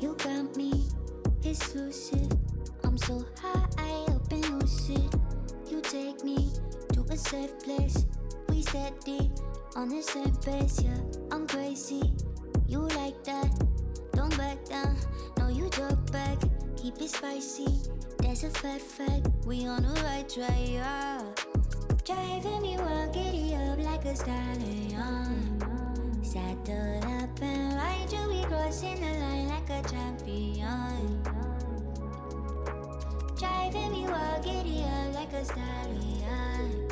You got me exclusive. I'm so high up and lucid. You take me to a safe place. We steady on the same pace, yeah. I'm crazy. You like that? Don't back down. No, you drop back. Keep it spicy. That's a fat fact. We on the right track, yeah. Driving me wild, giddy up like a stallion. Saddle up and ride you, we crossing the line like a champion. Driving me wild, giddy up like a stallion.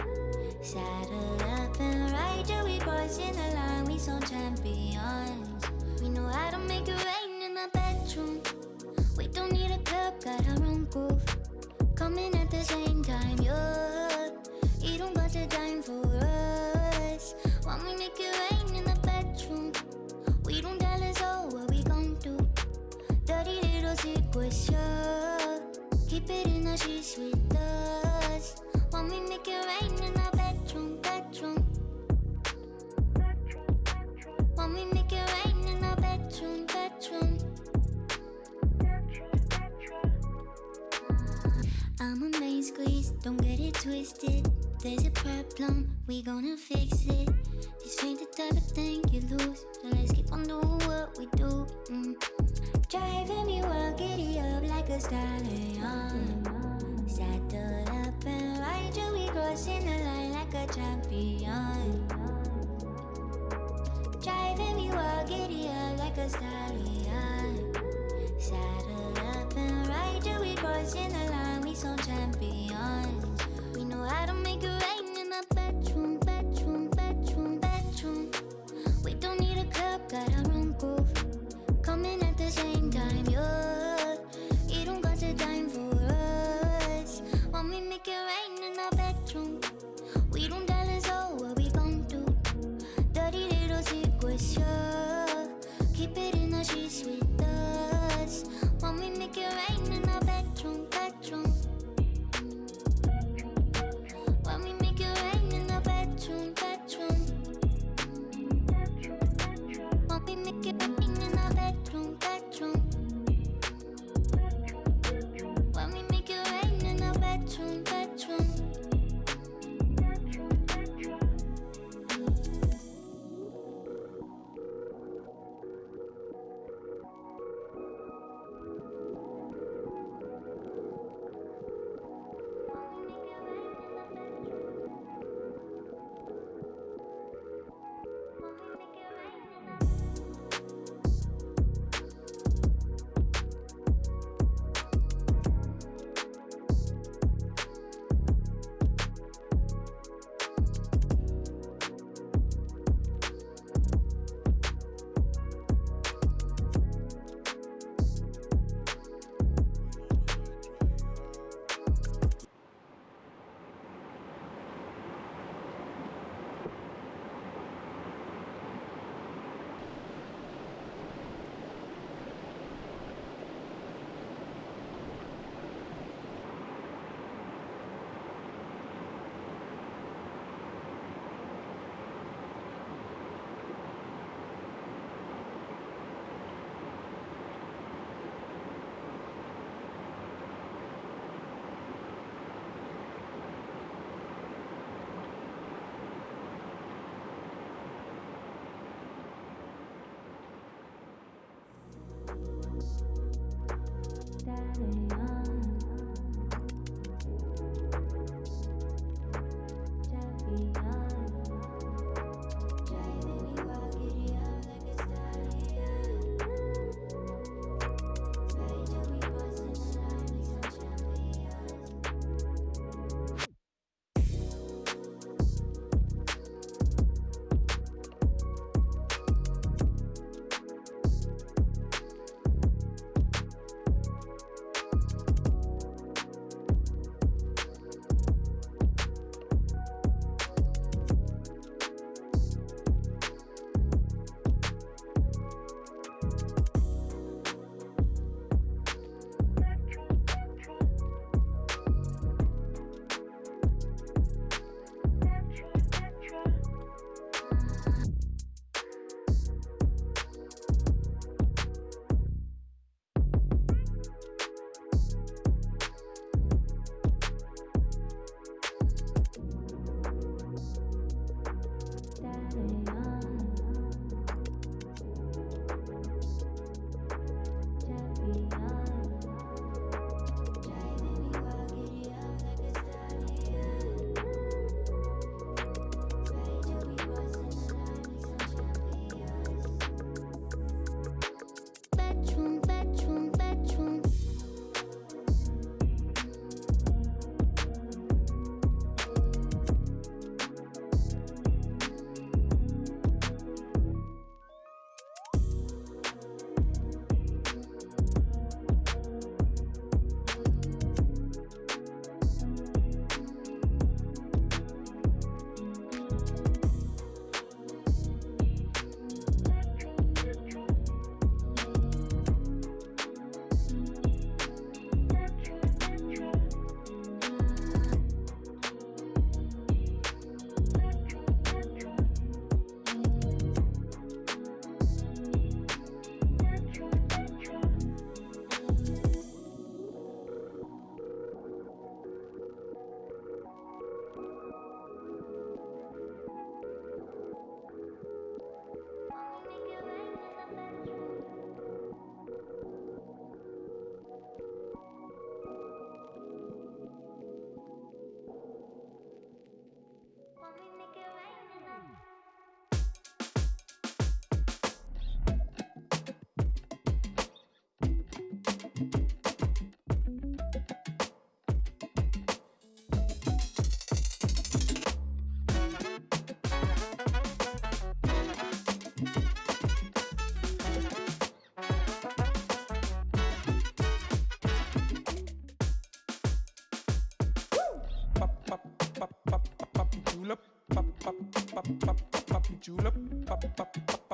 Saddle up and ride you, we crossing the line, we some champions. We know how to make it rain in the bedroom. We don't need a club, got our own groove. Coming at the same time, yeah. 이런 것을 time for us. When we make it rain Dirty little secrets. Keep it in the sheets with us. When we make it rain in the bedroom, bedroom. When we make it rain in the bedroom, bedroom. I'm a main squeeze, don't get it twisted. There's a problem, we gonna fix it. This ain't the type of thing you lose, so let's keep on doing what we do. Mm. Driving me wild, giddy up like a stallion. Saddle up and ride you, we crossing the line like a champion. Driving me wild, giddy up like a stallion. julep, pop pop pop julep, pop pop pop